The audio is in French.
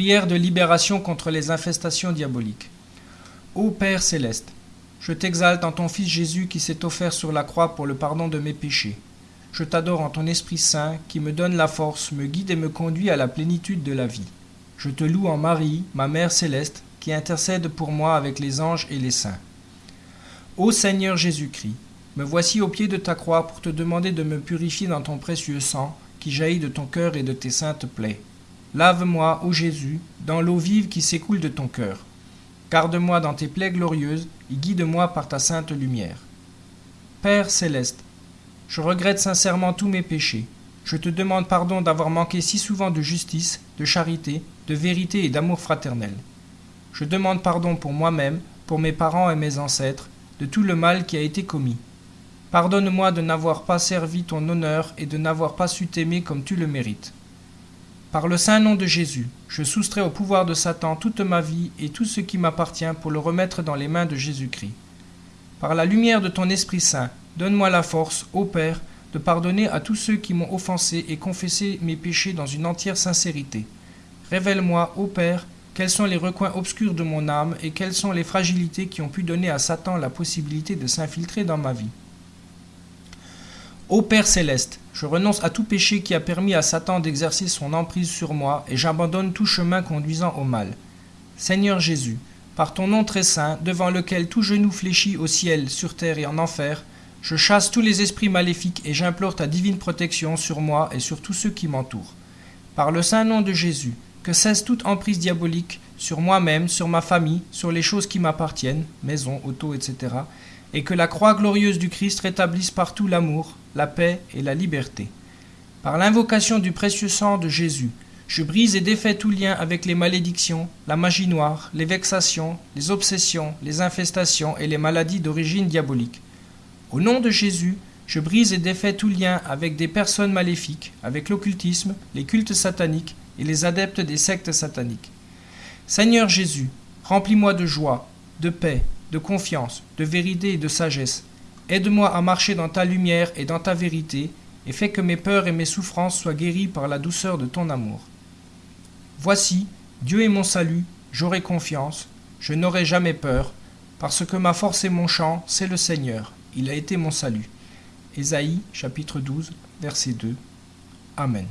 Prière de libération contre les infestations diaboliques. Ô Père céleste, je t'exalte en ton Fils Jésus qui s'est offert sur la croix pour le pardon de mes péchés. Je t'adore en ton Esprit Saint qui me donne la force, me guide et me conduit à la plénitude de la vie. Je te loue en Marie, ma Mère céleste, qui intercède pour moi avec les anges et les saints. Ô Seigneur Jésus-Christ, me voici au pied de ta croix pour te demander de me purifier dans ton précieux sang qui jaillit de ton cœur et de tes saintes plaies. Lave-moi, ô Jésus, dans l'eau vive qui s'écoule de ton cœur. Garde-moi dans tes plaies glorieuses et guide-moi par ta sainte lumière. Père céleste, je regrette sincèrement tous mes péchés. Je te demande pardon d'avoir manqué si souvent de justice, de charité, de vérité et d'amour fraternel. Je demande pardon pour moi-même, pour mes parents et mes ancêtres, de tout le mal qui a été commis. Pardonne-moi de n'avoir pas servi ton honneur et de n'avoir pas su t'aimer comme tu le mérites. Par le saint nom de Jésus, je soustrais au pouvoir de Satan toute ma vie et tout ce qui m'appartient pour le remettre dans les mains de Jésus-Christ. Par la lumière de ton Esprit Saint, donne-moi la force, ô Père, de pardonner à tous ceux qui m'ont offensé et confesser mes péchés dans une entière sincérité. Révèle-moi, ô Père, quels sont les recoins obscurs de mon âme et quelles sont les fragilités qui ont pu donner à Satan la possibilité de s'infiltrer dans ma vie. Ô Père céleste, je renonce à tout péché qui a permis à Satan d'exercer son emprise sur moi et j'abandonne tout chemin conduisant au mal. Seigneur Jésus, par ton nom très saint, devant lequel tout genou fléchit au ciel, sur terre et en enfer, je chasse tous les esprits maléfiques et j'implore ta divine protection sur moi et sur tous ceux qui m'entourent. Par le saint nom de Jésus, que cesse toute emprise diabolique sur moi-même, sur ma famille, sur les choses qui m'appartiennent, maison, auto, etc., et que la croix glorieuse du Christ rétablisse partout l'amour, la paix et la liberté. Par l'invocation du précieux sang de Jésus, je brise et défais tout lien avec les malédictions, la magie noire, les vexations, les obsessions, les infestations et les maladies d'origine diabolique. Au nom de Jésus, je brise et défais tout lien avec des personnes maléfiques, avec l'occultisme, les cultes sataniques et les adeptes des sectes sataniques. Seigneur Jésus, remplis-moi de joie, de paix, de confiance, de vérité et de sagesse. Aide-moi à marcher dans ta lumière et dans ta vérité, et fais que mes peurs et mes souffrances soient guéries par la douceur de ton amour. Voici, Dieu est mon salut, j'aurai confiance, je n'aurai jamais peur, parce que ma force et mon chant, c'est le Seigneur, il a été mon salut. Ésaïe chapitre 12, verset 2. Amen.